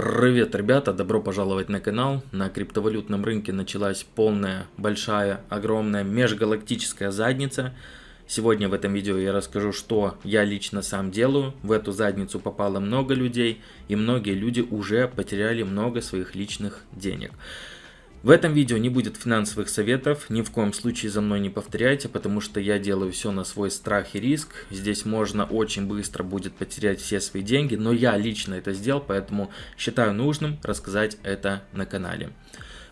Привет, ребята! Добро пожаловать на канал. На криптовалютном рынке началась полная, большая, огромная межгалактическая задница. Сегодня в этом видео я расскажу, что я лично сам делаю. В эту задницу попало много людей, и многие люди уже потеряли много своих личных денег. В этом видео не будет финансовых советов, ни в коем случае за мной не повторяйте, потому что я делаю все на свой страх и риск. Здесь можно очень быстро будет потерять все свои деньги, но я лично это сделал, поэтому считаю нужным рассказать это на канале.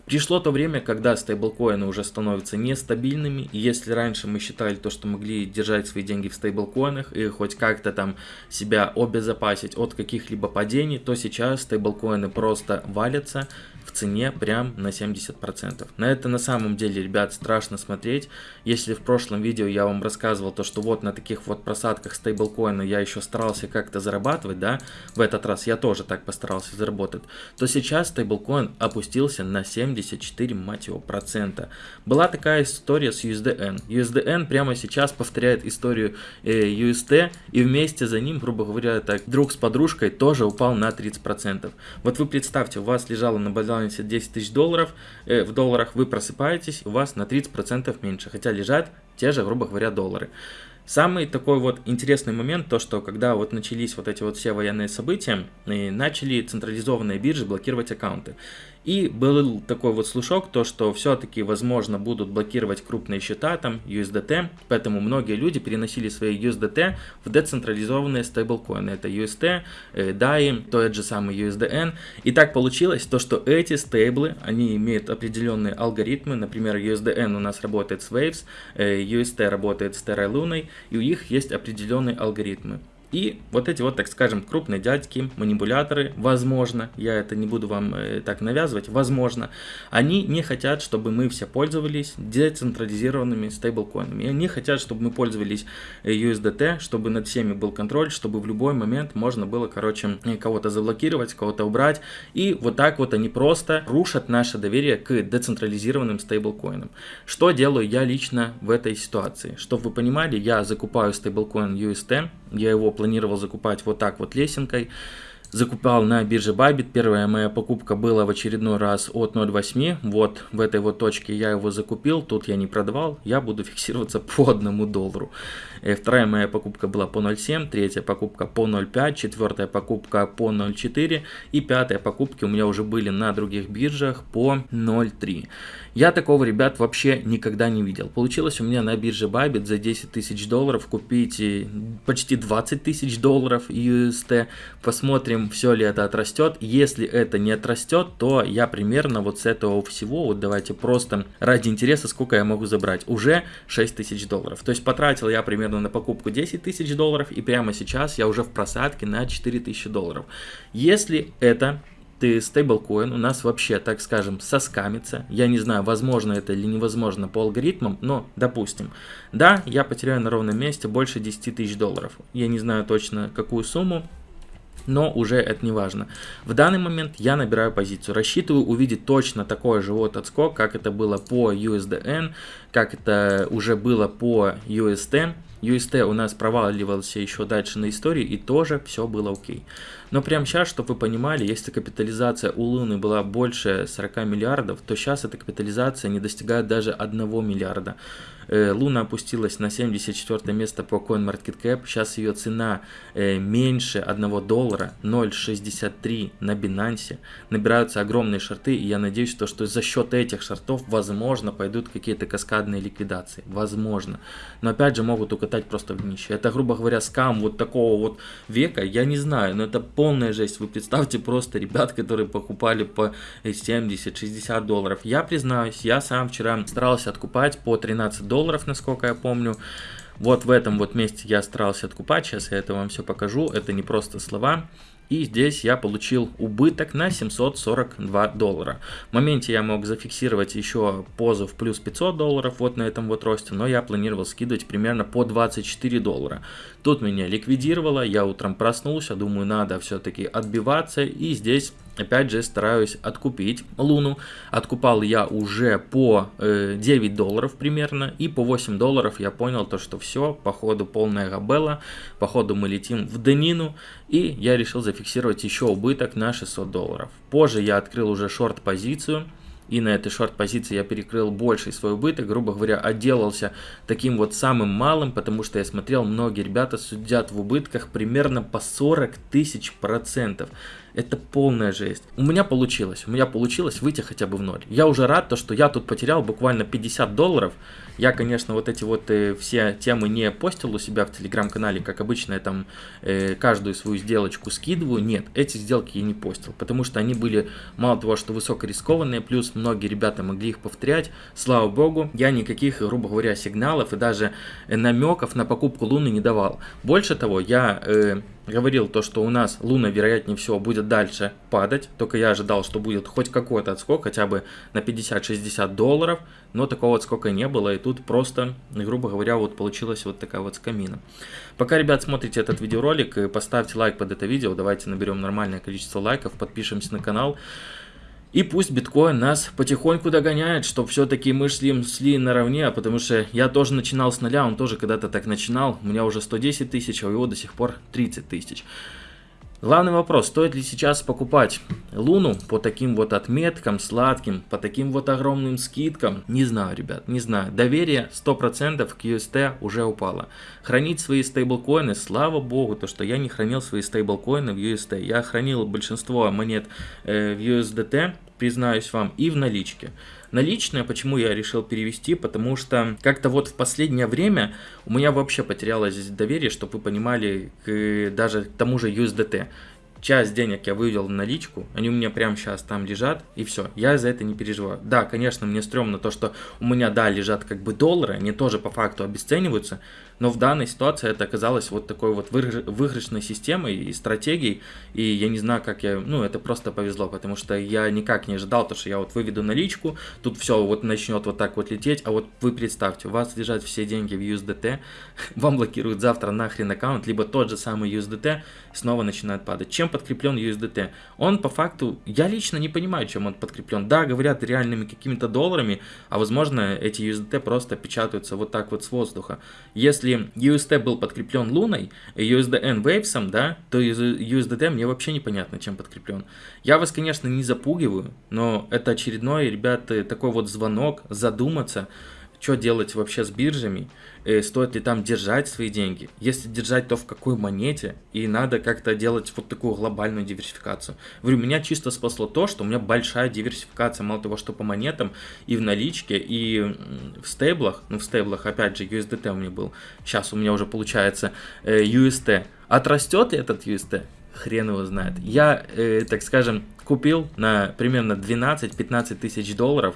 Пришло то время, когда стейблкоины уже становятся нестабильными, и если раньше мы считали то, что могли держать свои деньги в стейблкоинах и хоть как-то там себя обезопасить от каких-либо падений, то сейчас стейблкоины просто валятся, цене прям на 70%. На это на самом деле, ребят, страшно смотреть. Если в прошлом видео я вам рассказывал то, что вот на таких вот просадках стейблкоина я еще старался как-то зарабатывать, да, в этот раз я тоже так постарался заработать, то сейчас стейблкоин опустился на 74, мать его, процента. Была такая история с USDN. USDN прямо сейчас повторяет историю э, UST и вместе за ним, грубо говоря, так, друг с подружкой тоже упал на 30%. Вот вы представьте, у вас лежало на балансе балансе 10 тысяч долларов, э, в долларах вы просыпаетесь, у вас на 30% меньше, хотя лежат те же, грубо говоря, доллары. Самый такой вот интересный момент, то что когда вот начались вот эти вот все военные события, начали централизованные биржи блокировать аккаунты. И был такой вот слушок, то что все-таки возможно будут блокировать крупные счета, там USDT, поэтому многие люди переносили свои USDT в децентрализованные стейблкоины. Это UST, э, DAI, тот же самый USDN. И так получилось то, что эти стейблы, они имеют определенные алгоритмы, например, USDN у нас работает с Waves, э, UST работает с Terra Luna, и у них есть определенные алгоритмы. И вот эти вот, так скажем, крупные дядьки, манипуляторы, возможно, я это не буду вам э, так навязывать, возможно, они не хотят, чтобы мы все пользовались децентрализированными стейблкоинами. Они хотят, чтобы мы пользовались э, USDT, чтобы над всеми был контроль, чтобы в любой момент можно было, короче, э, кого-то заблокировать, кого-то убрать. И вот так вот они просто рушат наше доверие к децентрализированным стейблкоинам. Что делаю я лично в этой ситуации? Чтобы вы понимали, я закупаю стейблкоин UST, я его планировал закупать вот так вот лесенкой. Закупал на бирже Bybit. Первая моя покупка была в очередной раз от 0.8. Вот в этой вот точке я его закупил. Тут я не продавал. Я буду фиксироваться по одному доллару. И э, вторая моя покупка была по 0.7. Третья покупка по 0.5. Четвертая покупка по 0.4. И пятая покупки у меня уже были на других биржах по 0.3. Я такого, ребят, вообще никогда не видел. Получилось у меня на бирже Bybit за 10 тысяч долларов купить почти 20 тысяч долларов UST. Посмотрим, все ли это отрастет. Если это не отрастет, то я примерно вот с этого всего, вот давайте просто ради интереса, сколько я могу забрать. Уже 6 тысяч долларов. То есть потратил я примерно на покупку 10 тысяч долларов и прямо сейчас я уже в просадке на 4 тысячи долларов. Если это ты стейблкоин у нас вообще, так скажем, соскамится. Я не знаю, возможно это или невозможно по алгоритмам, но допустим. Да, я потеряю на ровном месте больше 10 тысяч долларов. Я не знаю точно какую сумму, но уже это не важно. В данный момент я набираю позицию, рассчитываю увидеть точно такой же вот отскок, как это было по USDN, как это уже было по UST. UST у нас проваливался еще дальше на истории и тоже все было окей. Но прямо сейчас, чтобы вы понимали, если капитализация у Луны была больше 40 миллиардов, то сейчас эта капитализация не достигает даже 1 миллиарда. Э, Луна опустилась на 74 место по CoinMarketCap. Сейчас ее цена э, меньше 1 доллара, 0.63 на Binance. Набираются огромные шорты, и я надеюсь, что, за счет этих шортов, возможно, пойдут какие-то каскадные ликвидации. Возможно. Но опять же, могут укатать просто в днище. Это, грубо говоря, скам вот такого вот века, я не знаю, но это полная жесть. Вы представьте просто ребят, которые покупали по 70-60 долларов. Я признаюсь, я сам вчера старался откупать по 13 долларов долларов, насколько я помню. Вот в этом вот месте я старался откупать, сейчас я это вам все покажу, это не просто слова. И здесь я получил убыток на 742 доллара. В моменте я мог зафиксировать еще позу в плюс 500 долларов вот на этом вот росте, но я планировал скидывать примерно по 24 доллара. Тут меня ликвидировало, я утром проснулся, думаю, надо все-таки отбиваться, и здесь опять же, стараюсь откупить Луну. Откупал я уже по э, 9 долларов примерно, и по 8 долларов я понял то, что все, походу полная габела, походу мы летим в Денину, и я решил зафиксировать еще убыток на 600 долларов. Позже я открыл уже шорт-позицию, и на этой шорт-позиции я перекрыл больший свой убыток, грубо говоря, отделался таким вот самым малым, потому что я смотрел, многие ребята судят в убытках примерно по 40 тысяч процентов. Это полная жесть. У меня получилось, у меня получилось выйти хотя бы в ноль. Я уже рад, то, что я тут потерял буквально 50 долларов. Я, конечно, вот эти вот э, все темы не постил у себя в телеграм-канале, как обычно я там э, каждую свою сделочку скидываю. Нет, эти сделки я не постил, потому что они были мало того, что высокорискованные, плюс многие ребята могли их повторять. Слава богу, я никаких, грубо говоря, сигналов и даже э, намеков на покупку Луны не давал. Больше того, я... Э, говорил то, что у нас Луна, вероятнее всего, будет дальше падать. Только я ожидал, что будет хоть какой-то отскок, хотя бы на 50-60 долларов. Но такого отскока не было. И тут просто, грубо говоря, вот получилась вот такая вот скамина. Пока, ребят, смотрите этот видеоролик, поставьте лайк под это видео. Давайте наберем нормальное количество лайков. Подпишемся на канал. И пусть биткоин нас потихоньку догоняет, чтобы все-таки мы шли, шли наравне, потому что я тоже начинал с нуля, он тоже когда-то так начинал, у меня уже 110 тысяч, а у его до сих пор 30 тысяч. Главный вопрос, стоит ли сейчас покупать Луну по таким вот отметкам сладким, по таким вот огромным скидкам? Не знаю, ребят, не знаю. Доверие 100% к UST уже упало. Хранить свои стейблкоины, слава богу, то что я не хранил свои стейблкоины в UST. Я хранил большинство монет э, в USDT, признаюсь вам, и в наличке. Наличные, почему я решил перевести, потому что как-то вот в последнее время у меня вообще потерялось доверие, чтобы вы понимали, к даже к тому же USDT часть денег я вывел в наличку, они у меня прямо сейчас там лежат, и все, я за это не переживаю. Да, конечно, мне стрёмно то, что у меня, да, лежат как бы доллары, они тоже по факту обесцениваются, но в данной ситуации это оказалось вот такой вот выигрышной системой и стратегией, и я не знаю, как я, ну, это просто повезло, потому что я никак не ожидал, то, что я вот выведу наличку, тут все вот начнет вот так вот лететь, а вот вы представьте, у вас лежат все деньги в USDT, вам блокируют завтра нахрен аккаунт, либо тот же самый USDT снова начинает падать. Чем подкреплен USDT? Он по факту, я лично не понимаю, чем он подкреплен. Да, говорят реальными какими-то долларами, а возможно эти USDT просто печатаются вот так вот с воздуха. Если если UST был подкреплен Луной, USDN Waves, да, то USDT мне вообще непонятно, чем подкреплен. Я вас, конечно, не запугиваю, но это очередной, ребята, такой вот звонок, задуматься, что делать вообще с биржами, э, стоит ли там держать свои деньги, если держать, то в какой монете, и надо как-то делать вот такую глобальную диверсификацию. Говорю, меня чисто спасло то, что у меня большая диверсификация, мало того, что по монетам, и в наличке, и в стейблах, ну в стейблах, опять же, USDT у меня был, сейчас у меня уже получается э, UST. Отрастет этот UST? Хрен его знает. Я, э, так скажем, купил на примерно 12-15 тысяч долларов,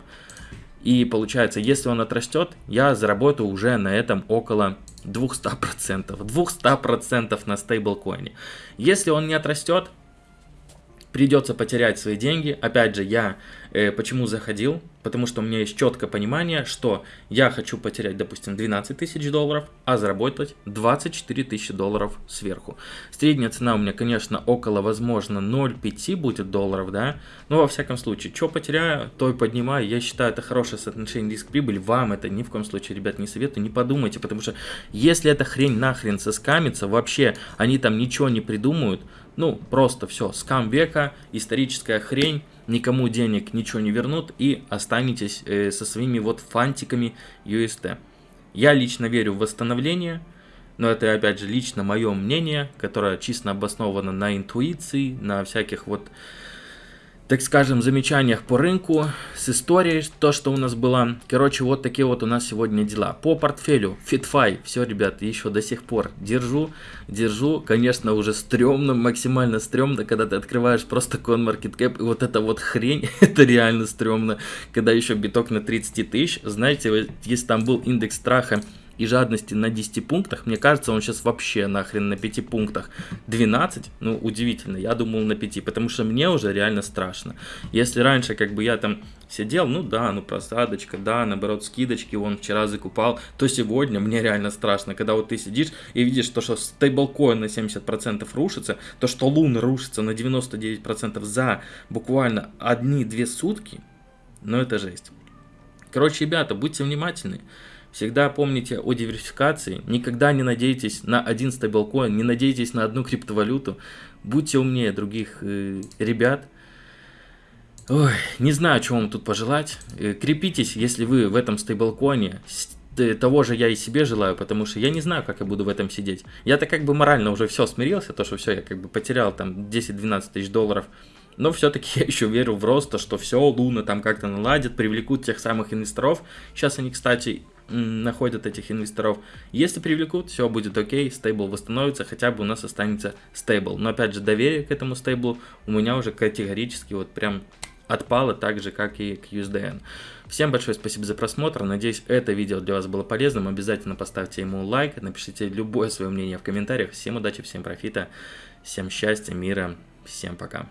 и получается, если он отрастет, я заработаю уже на этом около 200%. 200% на стейблкоине. Если он не отрастет, придется потерять свои деньги. Опять же, я э, почему заходил? Потому что у меня есть четкое понимание, что я хочу потерять, допустим, 12 тысяч долларов, а заработать 24 тысячи долларов сверху. Средняя цена у меня, конечно, около, возможно, 0,5 будет долларов, да, но во всяком случае, что потеряю, то и поднимаю. Я считаю, это хорошее соотношение риск-прибыль. Вам это ни в коем случае, ребят, не советую, не подумайте, потому что если эта хрень нахрен соскамится, вообще они там ничего не придумают, ну, просто все, скам века, историческая хрень, никому денег ничего не вернут и останетесь э, со своими вот фантиками UST. Я лично верю в восстановление, но это опять же лично мое мнение, которое чисто обосновано на интуиции, на всяких вот так скажем, замечаниях по рынку, с историей, то, что у нас было. Короче, вот такие вот у нас сегодня дела. По портфелю, FitFi, все, ребят, еще до сих пор держу, держу. Конечно, уже стрёмно, максимально стрёмно, когда ты открываешь просто CoinMarketCap, и вот эта вот хрень, это реально стрёмно, когда еще биток на 30 тысяч. Знаете, если там был индекс страха и жадности на 10 пунктах, мне кажется, он сейчас вообще нахрен на 5 пунктах 12, ну, удивительно, я думал на 5, потому что мне уже реально страшно. Если раньше, как бы, я там сидел, ну да, ну просадочка, да, наоборот, скидочки он вчера закупал, то сегодня мне реально страшно, когда вот ты сидишь и видишь то, что стейблкоин на 70% рушится, то, что лун рушится на 99% за буквально одни-две сутки, ну это жесть. Короче, ребята, будьте внимательны. Всегда помните о диверсификации. Никогда не надейтесь на один стейблкоин, не надейтесь на одну криптовалюту. Будьте умнее других э, ребят. Ой, не знаю, что вам тут пожелать. Э, крепитесь, если вы в этом стейблкоине. Того же я и себе желаю, потому что я не знаю, как я буду в этом сидеть. Я-то как бы морально уже все смирился, то что все, я как бы потерял там 10-12 тысяч долларов. Но все-таки я еще верю в рост, то что все, Луна там как-то наладит, привлекут тех самых инвесторов. Сейчас они, кстати, находят этих инвесторов. Если привлекут, все будет окей, стейбл восстановится, хотя бы у нас останется стейбл. Но опять же, доверие к этому стейблу у меня уже категорически вот прям отпало, так же, как и к USDN. Всем большое спасибо за просмотр, надеюсь, это видео для вас было полезным. Обязательно поставьте ему лайк, напишите любое свое мнение в комментариях. Всем удачи, всем профита, всем счастья, мира, всем пока.